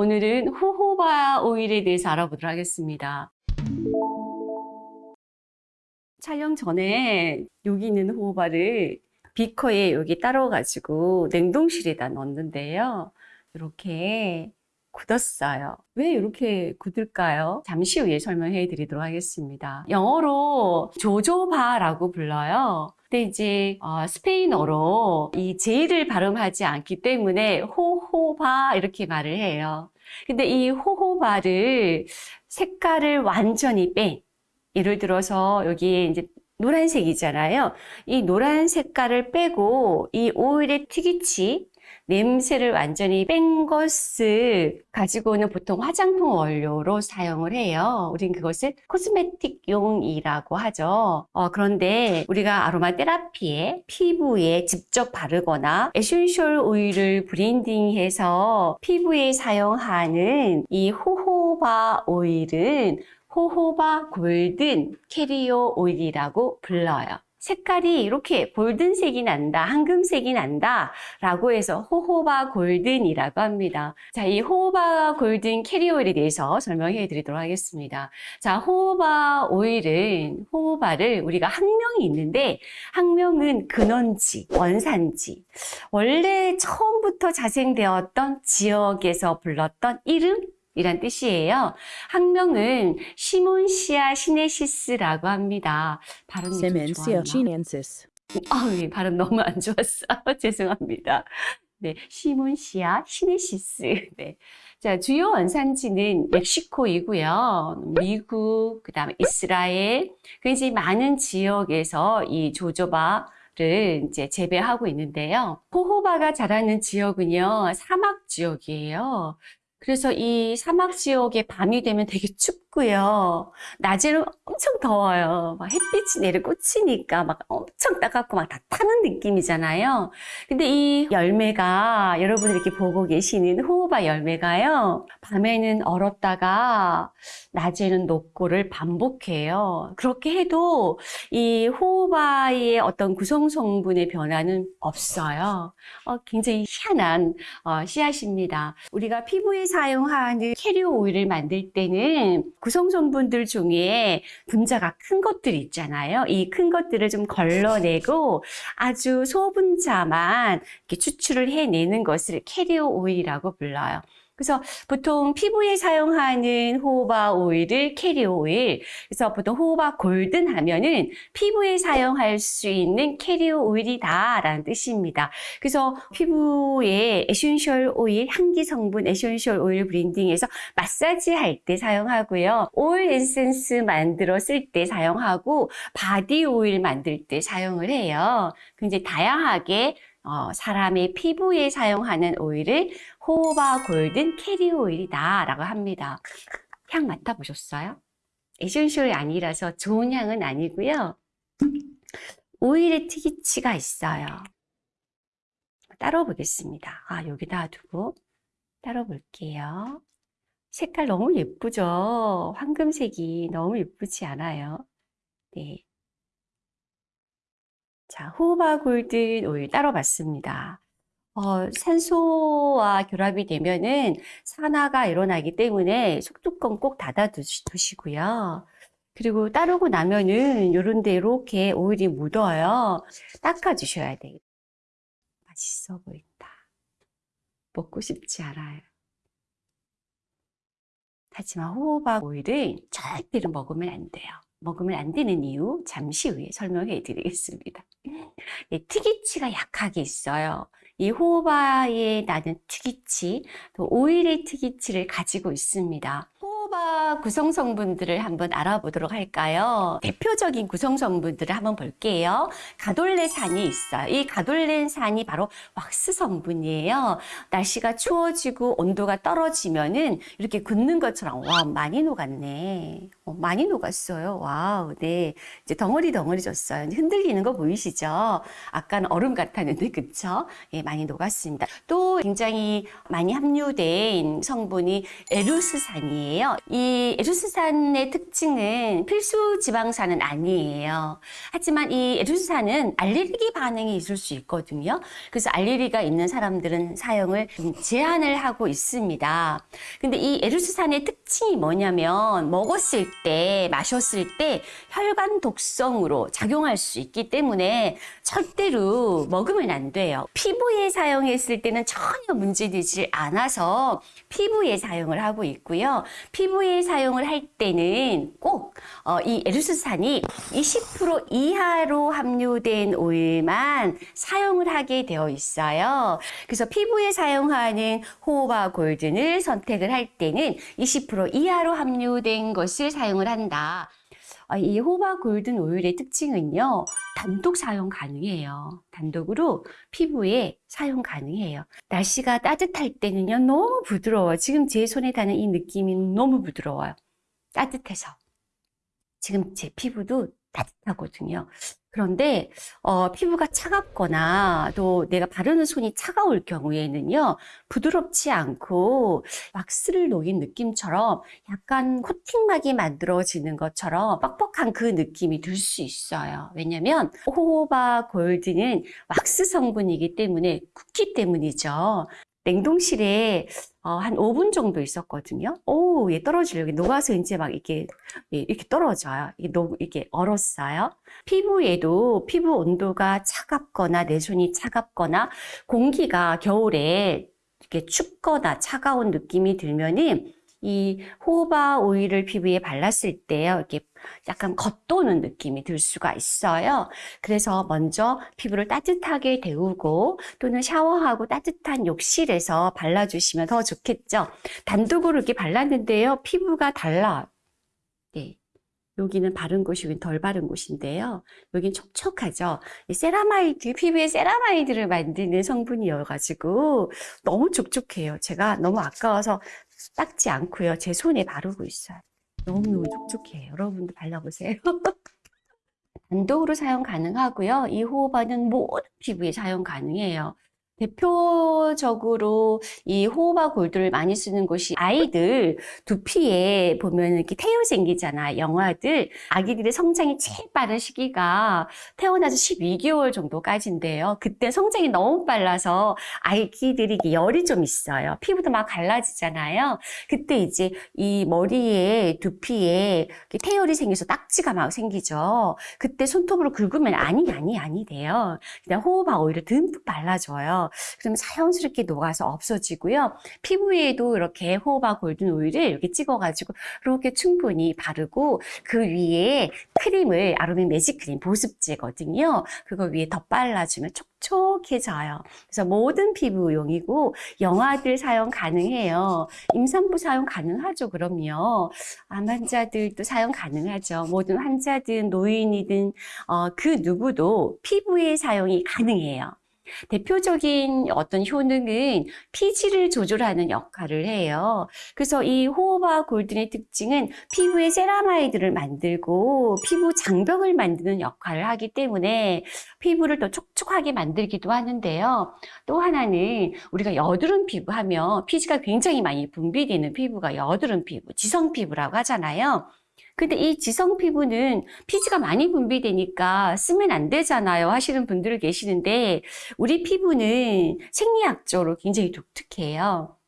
오늘은 호호바 오일에 대해서 알아보도록 하겠습니다. 촬영 전에 여기 있는 호호바를 비커에 여기 따로 가지고 냉동실에다 넣었는데요. 이렇게 굳었어요. 왜 이렇게 굳을까요? 잠시 후에 설명해 드리도록 하겠습니다. 영어로 조조바라고 불러요. 근데 이제 어, 스페인어로 이 제이를 발음하지 않기 때문에 호호바 이렇게 말을 해요. 근데 이 호호바를 색깔을 완전히 뺀 예를 들어서 여기에 이제 노란색이잖아요. 이 노란 색깔을 빼고 이 오일의 특이취 냄새를 완전히 뺀 것을 가지고는 보통 화장품 원료로 사용을 해요. 우린 그것을 cosmetic용이라고 하죠. 어, 그런데 우리가 아로마 테라피에 피부에 직접 바르거나 essential 오일을 blending해서 피부에 사용하는 이 호호바 오일은 호호바 golden carrier 오일이라고 불러요. 색깔이 이렇게 golden색이 난다, 황금색이 난다 라고 해서 호호바 golden이라고 합니다. 자, 이 호호바 golden carrier 오일에 대해서 설명해 드리도록 하겠습니다. 자, 호호바 오일은 호호바를 우리가 학명이 있는데 학명은 근원지, 원산지 원래 처음부터 자생되었던 지역에서 불렀던 이름 이란 뜻이에요. 학명은 시몬시아 시네시스라고 합니다. 발음이 좋았나? chinensis. 아, 예, 발음 너무 안 좋았어. 죄송합니다. 네, 시몬시아 시네시스. 네. 자, 주요 원산지는 멕시코이고요. 미국, 그다음에 이스라엘, 굉장히 많은 지역에서 이 조조바 를 이제 재배하고 있는데요. 호호바가 자라는 지역은요, 사막 지역이에요. 그래서 이 사막 지역에 밤이 되면 되게 춥고요. 낮에는 엄청 더워요. 막 햇빛이 내려 꽂히니까 막 엄청 따갑고 막 다 타는 느낌이잖아요. 근데 이 열매가 여러분이 이렇게 보고 계시는 호호바 열매가요. 밤에는 얼었다가 낮에는 녹고를 반복해요. 그렇게 해도 이 호호바의 어떤 구성 성분의 변화는 없어요. 어, 굉장히 희한한 어, 씨앗입니다. 우리가 피부에 사용하는 캐리어 오일을 만들 때는 구성 성분들 중에 분자가 큰 것들 있잖아요. 이 큰 것들을 좀 걸러내고 아주 소분자만 추출을 해내는 것을 캐리어 오일이라고 불러요. 그래서 보통 피부에 사용하는 호호바 오일을 캐리어 오일. 그래서 보통 호호바 golden 하면은 피부에 사용할 수 있는 캐리어 오일이다라는 뜻입니다. 그래서 피부에 essential 오일, 향기 성분 essential 오일 blending해서 마사지 할 때 사용하고요. 오일 에센스 만들어 쓸 때 사용하고 body 오일 만들 때 사용을 해요. 굉장히 다양하게 어, 사람의 피부에 사용하는 오일을 호호바 golden carrier 오일이다 라고 합니다. 향 맡아보셨어요? essential이 아니라서 좋은 향은 아니고요. 오일의 특이치가 있어요. 따로 보겠습니다. 아, 여기다 두고 따로 볼게요. 색깔 너무 예쁘죠? 황금색이 너무 예쁘지 않아요? 네. 자, 호호바 골든 오일 따로 봤습니다. 어, 산소와 결합이 되면은 산화가 일어나기 때문에 속뚜껑 꼭 닫아 두시, 두시고요. 그리고 따르고 나면은 요런 데 이렇게 오일이 묻어요. 닦아 주셔야 돼요. 맛있어 보인다. 먹고 싶지 않아요. 하지만 호호바 오일은 절대로 먹으면 안 돼요. 먹으면 안 되는 이유 잠시 후에 설명해 드리겠습니다. 네, 특이치가 약하게 있어요. 이 호호바에 나는 특이치, 또 오일의 특이치를 가지고 있습니다. 호호바 구성 성분들을 한번 알아보도록 할까요? 대표적인 구성 성분들을 한번 볼게요. 가돌레산이 있어요. 이 가돌레산이 바로 왁스 성분이에요. 날씨가 추워지고 온도가 떨어지면은 이렇게 굳는 것처럼 와 많이 녹았네. 어, 많이 녹았어요. wow, 네. 이제 덩어리 덩어리 졌어요. 흔들리는 거 보이시죠? 아까는 얼음 같았는데, 그쵸? 예, 많이 녹았습니다. 또 굉장히 많이 함유된 성분이 에루스산이에요. 이 에루스산의 특징은 필수 지방산은 아니에요. 하지만 이 에루스산은 알레르기 반응이 있을 수 있거든요. 그래서 알레르기가 있는 사람들은 사용을 좀 제한을 하고 있습니다. 근데 이 에루스산의 특징이 뭐냐면 먹었을 때, 마셨을 때 혈관 독성으로 작용할 수 있기 때문에 절대로 먹으면 안 돼요. 피부에 사용했을 때는 전혀 문제되지 않아서 피부에 사용을 하고 있고요. 피부 에 사용을 할 때는 꼭이 에루스산이 20% 이하로 함유된 오일만 사용을 하게 되어 있어요. 그래서 피부에 사용하는 호호바 골든을 선택을 할 때는 20% 이하로 함유된 것을 사용을 한다. 아, 이 호바 골든 오일의 특징은요, 단독 사용 가능해요. 단독으로 피부에 사용 가능해요. 날씨가 따뜻할 때는요, 너무 부드러워요. 지금 제 손에 닿는 이 느낌이 너무 부드러워요. 따뜻해서. 지금 제 피부도 따뜻하거든요. 그런데 어, 피부가 차갑거나 또 내가 바르는 손이 차가울 경우에는요 부드럽지 않고 왁스를 녹인 느낌처럼 약간 코팅막이 만들어지는 것처럼 뻑뻑한 그 느낌이 들 수 있어요. 왜냐하면 호호바 골드는 왁스 성분이기 때문에 굽기 때문이죠. 냉동실에 어, 한 5분 정도 있었거든요. 오, 얘 떨어지려. 고 녹아서 이제 막 이렇게, 예, 이렇게 떨어져요. 이게 녹, 이게 얼었어요. 피부에도 피부 온도가 차갑거나 내 손이 차갑거나 공기가 겨울에 이렇게 춥거나 차가운 느낌이 들면은 이 호바 오일을 피부에 발랐을 때요. 이렇게 약간 겉도는 느낌이 들 수가 있어요. 그래서 먼저 피부를 따뜻하게 데우고 또는 샤워하고 따뜻한 욕실에서 발라주시면 더 좋겠죠. 단독으로 이렇게 발랐는데요. 피부가 달라요. 네. 여기는 바른 곳이 여긴 덜 바른 곳인데요. 여긴 촉촉하죠. 이 세라마이드, 피부에 ceramide를 만드는 성분이어가지고 너무 촉촉해요. 제가 너무 아까워서 닦지 않고요. 제 손에 바르고 있어요. 너무너무 촉촉해요. 여러분도 발라보세요. 단독으로 사용 가능하고요. 이 호호바는 모든 피부에 사용 가능해요. 대표적으로 이 호호바 골드를 많이 쓰는 곳이 아이들 두피에 보면 이렇게 태요 생기잖아. 영화들. 아기들의 성장이 제일 빠른 시기가 태어나서 12개월 정도까지인데요. 그때 성장이 너무 빨라서 아기들이 열이 좀 있어요. 피부도 막 갈라지잖아요. 그때 이제 이 머리에 두피에 태열이 생겨서 딱지가 막 생기죠. 그때 손톱으로 긁으면 아니 아니 아니 돼요. 그냥 호호바 오일을 듬뿍 발라줘요. 그러면 자연스럽게 녹아서 없어지고요. 피부에도 이렇게 호호바 골든 오일을 이렇게 찍어가지고 이렇게 충분히 바르고 그 위에 크림을 아로마 매직 크림 보습제거든요. 그거 위에 더 발라주면 촉촉해져요. 그래서 모든 피부용이고 영아들 사용 가능해요. 임산부 사용 가능하죠. 그럼요. 암 환자들도 사용 가능하죠. 모든 환자든 노인이든 어, 그 누구도 피부에 사용이 가능해요. 대표적인 어떤 효능은 피지를 조절하는 역할을 해요. 그래서 이 호호바 골든의 특징은 피부에 세라마이드를 만들고 피부 장벽을 만드는 역할을 하기 때문에 피부를 더 촉촉하게 만들기도 하는데요. 또 하나는 우리가 여드름 피부 하면 피지가 굉장히 많이 분비되는 피부가 여드름 피부, 지성 피부라고 하잖아요. 근데 이 지성 피부는 피지가 많이 분비되니까 쓰면 안 되잖아요 하시는 분들 계시는데 우리 피부는 생리학적으로 굉장히 독특해요.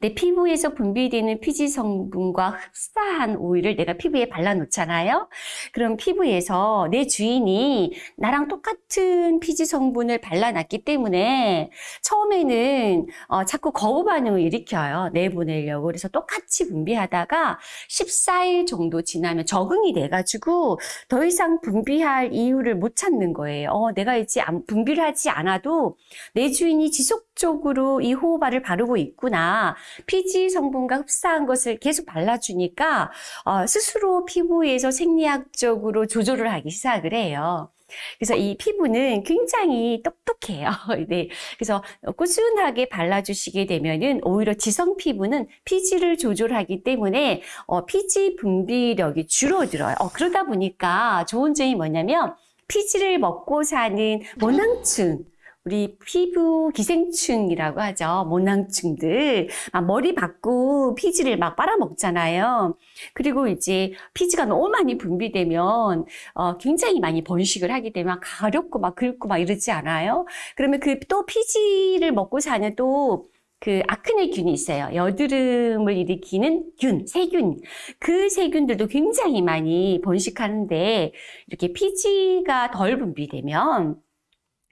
내 피부에서 분비되는 피지 성분과 흡사한 오일을 내가 피부에 발라놓잖아요. 그럼 피부에서 내 주인이 나랑 똑같은 피지 성분을 발라놨기 때문에 처음에는 어, 자꾸 거부 반응을 일으켜요. 내보내려고. 그래서 똑같이 분비하다가 14일 정도 지나면 적응이 돼가지고 더 이상 분비할 이유를 못 찾는 거예요. 어, 내가 이제 분비를 하지 않아도 내 주인이 지속적으로 이 호호바를 바르고 있구나. 피지 성분과 흡사한 것을 계속 발라주니까 어, 스스로 피부에서 생리학적으로 조절을 하기 시작을 해요. 그래서 이 피부는 굉장히 똑똑해요. 네. 그래서 꾸준하게 발라주시게 되면은 오히려 지성 피부는 피지를 조절하기 때문에 어, 피지 분비력이 줄어들어요. 어, 그러다 보니까 좋은 점이 뭐냐면 피지를 먹고 사는 모낭층 우리 피부 기생충이라고 하죠. 모낭충들. 막 머리 받고 피지를 막 빨아먹잖아요. 그리고 이제 피지가 너무 많이 분비되면 어, 굉장히 많이 번식을 하게 되면 가렵고 막 긁고 막 이러지 않아요? 그러면 그 또 피지를 먹고 사는 또그 아크네균이 있어요. 여드름을 일으키는 균, 세균. 그 세균들도 굉장히 많이 번식하는데 이렇게 피지가 덜 분비되면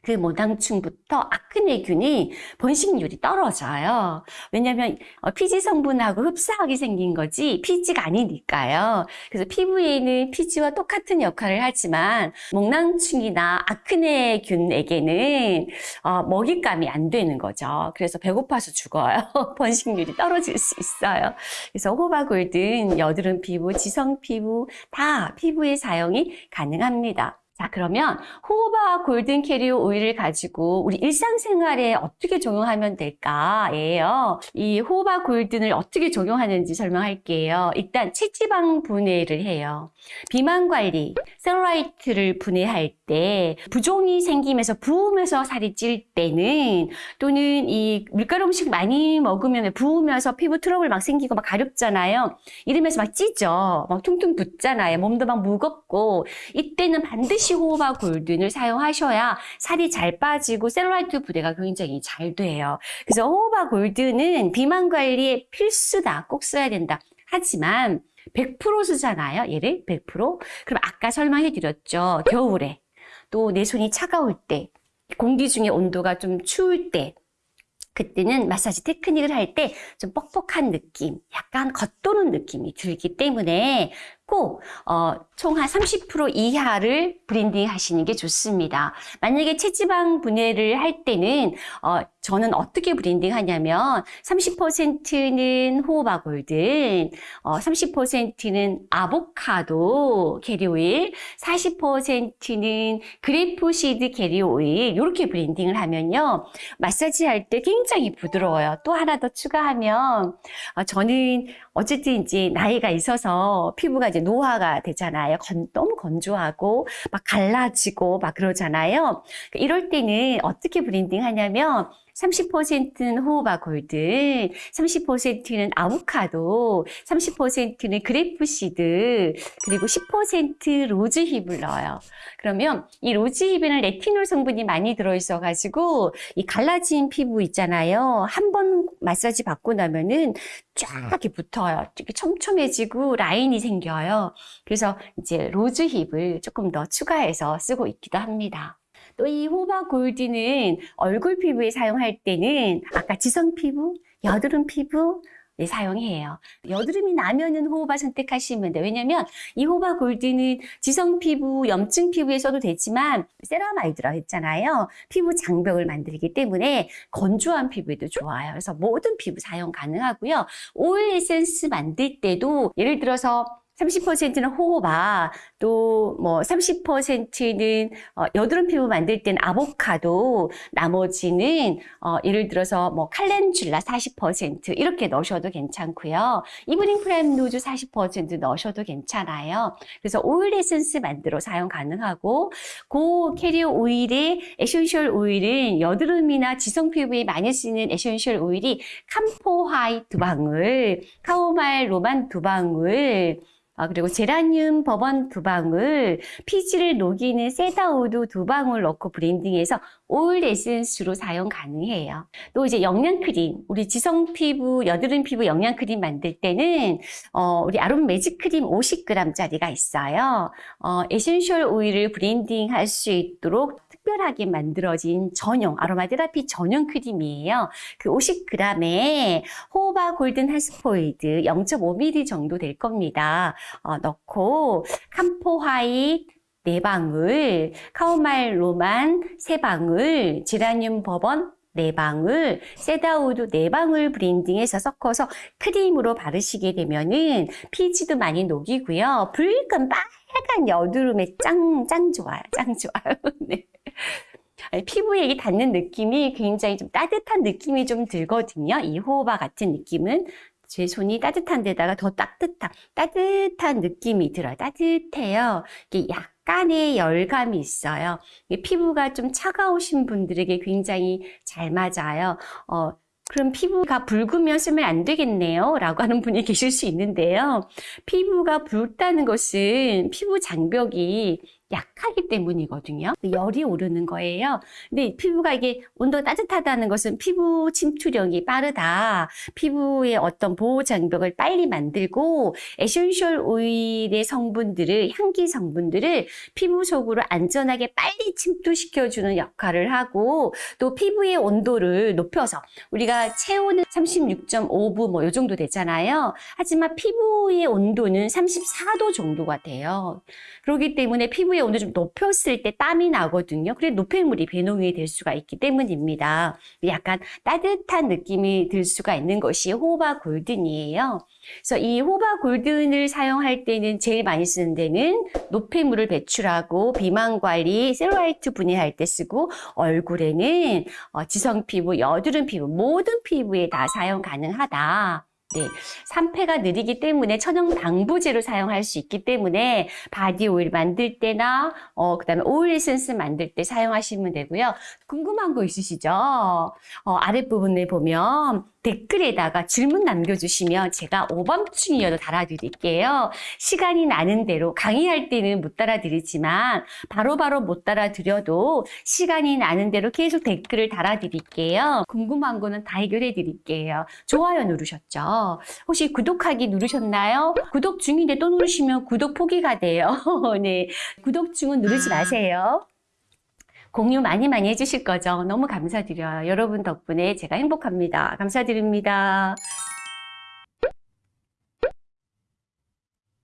그 모낭충부터 아크네균이 번식률이 떨어져요. 왜냐하면 어, 피지 성분하고 흡사하게 생긴 거지 피지가 아니니까요. 그래서 피부에는 피지와 똑같은 역할을 하지만 목낭충이나 아크네균에게는 어, 먹잇감이 안 되는 거죠. 그래서 배고파서 죽어요. 번식률이 떨어질 수 있어요. 그래서 호박골든 여드름 피부, 지성 피부 다 피부에 사용이 가능합니다. 자, 그러면 호박 골든 캐리어 오일을 가지고 우리 일상생활에 어떻게 적용하면 될까예요. 이 호박 골든을 어떻게 적용하는지 설명할게요. 일단 체지방 분해를 해요. 비만 관리, 셀룰라이트를 분해할 때 부종이 생기면서 부으면서 살이 찔 때는 또는 이 밀가루 음식 많이 먹으면 부으면서 피부 트러블 막 생기고 막 가렵잖아요. 이러면서 막 찌죠. 막 퉁퉁 붓잖아요. 몸도 막 무겁고 이때는 반드시 호호바 golden을 사용하셔야 살이 잘 빠지고 셀룰라이트 분해가 굉장히 잘 돼요. 그래서 호호바 golden은 비만 관리에 필수다. 꼭 써야 된다. 하지만 100% 쓰잖아요. 얘를 100%. 그럼 아까 설명해 드렸죠. 겨울에 또 내 손이 차가울 때 공기 중에 온도가 좀 추울 때 그때는 마사지 테크닉을 할 때 좀 뻑뻑한 느낌, 약간 겉도는 느낌이 들기 때문에 꼭 어, 총 한 30% 이하를 blending 하시는 게 좋습니다. 만약에 체지방 분해를 할 때는 어, 저는 어떻게 blending 하냐면 30%는 호호바 golden, 어, 30%는 아보카도 캐리오일, 40%는 grapeseed carrier 오일 이렇게 blending을 하면요. 마사지 할 때 굉장히 부드러워요. 또 하나 더 추가하면 어, 저는 어쨌든 이제 나이가 있어서 피부가 이제 노화가 되잖아요. 건, 너무 건조하고 막 갈라지고 막 그러잖아요. 이럴 때는 어떻게 blending 하냐면 30%는 호호바 golden, 30%는 아보카도, 30%는 grapeseed, 그리고 10% rosehip을 넣어요. 그러면 이 rosehip에는 레티놀 성분이 많이 들어있어가지고 이 갈라진 피부 있잖아요. 한 번 마사지 받고 나면은 쫙 이렇게 붙어요. 이렇게 촘촘해지고 라인이 생겨요. 그래서 이제 rosehip을 조금 더 추가해서 쓰고 있기도 합니다. 또 이 호호바 golden은 얼굴 피부에 사용할 때는 아까 지성 피부, 여드름 피부 네, 사용해요. 여드름이 나면은 호호바 선택하시면 돼요. 왜냐면 이 호호바 골드는 지성 피부, 염증 피부에 써도 되지만 세라마이드라고 했잖아요. 피부 장벽을 만들기 때문에 건조한 피부에도 좋아요. 그래서 모든 피부 사용 가능하고요. 오일 에센스 만들 때도 예를 들어서 30%는 호호바, 또뭐 30%는 어, 여드름 피부 만들 때는 아보카도, 나머지는 어, 예를 들어서 뭐 calendula 40% 이렇게 넣으셔도 괜찮고요. evening primrose 40% 넣으셔도 괜찮아요. 그래서 오일 에센스 만들어 사용 가능하고 고 캐리어 오일의 에센셜 오일은 여드름이나 지성 피부에 많이 쓰는 에센셜 오일이 camphor white 두 방울, chamomile Roman 두 방울, 아, 그리고 제라늄 버번 두 방울, 피지를 녹이는 cedarwood 두 방울 넣고 blending해서 오일 에센스로 사용 가능해요. 또 이제 영양크림, 우리 지성 피부, 여드름 피부 영양크림 만들 때는 어, 우리 아롬 매직 크림 50g짜리가 있어요. 어, 에센셜 오일을 blending 할 수 있도록 특별하게 만들어진 전용 아로마 테라피 전용 크림이에요. 그 50g에 호호바 golden 한 스포이드 0.5ml 정도 될 겁니다. 어, 넣고 camphor white 4방울, chamomile Roman 3방울, 지라늄 버번 4방울, cedarwood 4방울 blending해서 섞어서 크림으로 바르시게 되면은 피지도 많이 녹이고요. 붉은 빨간 여드름에 짱, 짱 좋아요. 짱 좋아요. 네. 피부에 이 닿는 느낌이 굉장히 좀 따뜻한 느낌이 좀 들거든요. 이 호호바 같은 느낌은 제 손이 따뜻한 데다가 더 따뜻한, 따뜻한 느낌이 들어요. 따뜻해요. 이게 약 깐에 열감이 있어요. 피부가 좀 차가우신 분들에게 굉장히 잘 맞아요. 어, 그럼 피부가 붉으면 쓰면 안 되겠네요. 라고 하는 분이 계실 수 있는데요. 피부가 붉다는 것은 피부 장벽이 약하기 때문이거든요. 열이 오르는 거예요. 근데 피부가 이게 온도가 따뜻하다는 것은 피부 침투력이 빠르다. 피부의 어떤 보호 장벽을 빨리 만들고 에센셜 오일의 성분들을 향기 성분들을 피부 속으로 안전하게 빨리 침투시켜주는 역할을 하고 또 피부의 온도를 높여서 우리가 체온은 36.5부 뭐 요 정도 되잖아요. 하지만 피부의 온도는 34도 정도가 돼요. 그렇기 때문에 피부의 온도 좀 높였을 때 땀이 나거든요. 그래 노폐물이 배농이 될 수가 있기 때문입니다. 약간 따뜻한 느낌이 들 수가 있는 것이 호바 골든이에요. 그래서 이 호바 골든을 사용할 때는 제일 많이 쓰는 데는 노폐물을 배출하고 비만 관리, 셀룰라이트 분해할 때 쓰고 얼굴에는 어, 지성 피부, 여드름 피부 모든 피부에 다 사용 가능하다. 네, 산패가 느리기 때문에 천연 방부제로 사용할 수 있기 때문에 바디 오일 만들 때나 어 그다음에 오일 에센스 만들 때 사용하시면 되고요. 궁금한 거 있으시죠? 어, 아랫부분에 보면 댓글에다가 질문 남겨주시면 제가 오밤중이어도 달아드릴게요. 시간이 나는 대로 강의할 때는 못 달아드리지만 바로 바로 못 달아드려도 시간이 나는 대로 계속 댓글을 달아드릴게요. 궁금한 거는 다 해결해 드릴게요. 좋아요 누르셨죠? 혹시 구독하기 누르셨나요? 구독 중인데 또 누르시면 구독 포기가 돼요. 네, 구독 중은 누르지 마세요. 공유 많이 많이 해주실 거죠? 너무 감사드려요. 여러분 덕분에 제가 행복합니다. 감사드립니다.